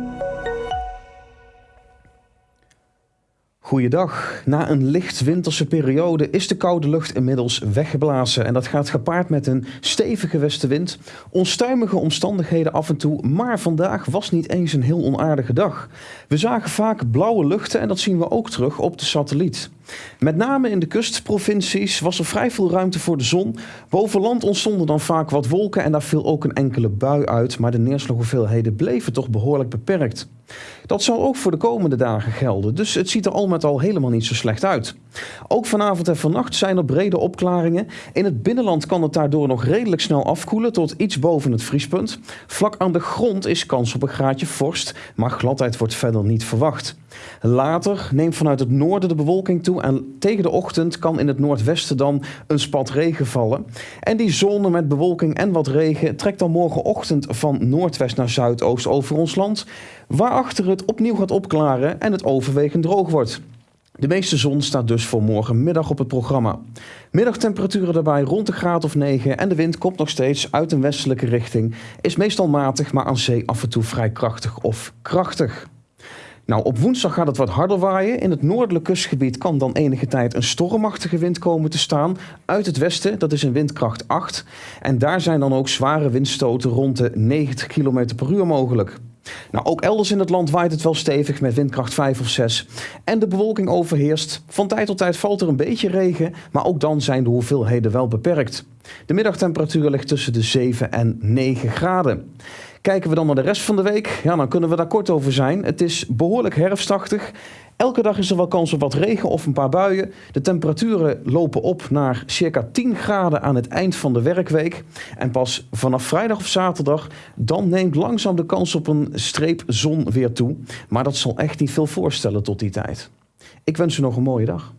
Música Goeiedag. Na een licht winterse periode is de koude lucht inmiddels weggeblazen. En dat gaat gepaard met een stevige westenwind, onstuimige omstandigheden af en toe. Maar vandaag was niet eens een heel onaardige dag. We zagen vaak blauwe luchten en dat zien we ook terug op de satelliet. Met name in de kustprovincies was er vrij veel ruimte voor de zon. Boven land ontstonden dan vaak wat wolken en daar viel ook een enkele bui uit. Maar de neerslaghoeveelheden bleven toch behoorlijk beperkt. Dat zal ook voor de komende dagen gelden, dus het ziet er al met al helemaal niet zo slecht uit. Ook vanavond en vannacht zijn er brede opklaringen. In het binnenland kan het daardoor nog redelijk snel afkoelen tot iets boven het vriespunt. Vlak aan de grond is kans op een graadje vorst, maar gladheid wordt verder niet verwacht. Later neemt vanuit het noorden de bewolking toe en tegen de ochtend kan in het noordwesten dan een spat regen vallen. En die zone met bewolking en wat regen trekt dan morgenochtend van noordwest naar zuidoost over ons land, waarachter het opnieuw gaat opklaren en het overwegend droog wordt. De meeste zon staat dus voor morgenmiddag op het programma. Middagtemperaturen daarbij rond de graad of 9 en de wind komt nog steeds uit een westelijke richting. Is meestal matig, maar aan zee af en toe vrij krachtig of krachtig. Nou, op woensdag gaat het wat harder waaien. In het noordelijk kustgebied kan dan enige tijd een stormachtige wind komen te staan uit het westen. Dat is een windkracht 8. En daar zijn dan ook zware windstoten rond de 90 km per uur mogelijk. Nou, ook elders in het land waait het wel stevig met windkracht 5 of 6. En de bewolking overheerst. Van tijd tot tijd valt er een beetje regen, maar ook dan zijn de hoeveelheden wel beperkt. De middagtemperatuur ligt tussen de 7 en 9 graden. Kijken we dan naar de rest van de week, ja, dan kunnen we daar kort over zijn. Het is behoorlijk herfstachtig. Elke dag is er wel kans op wat regen of een paar buien. De temperaturen lopen op naar circa 10 graden aan het eind van de werkweek. En pas vanaf vrijdag of zaterdag, dan neemt langzaam de kans op een streep zon weer toe. Maar dat zal echt niet veel voorstellen tot die tijd. Ik wens u nog een mooie dag.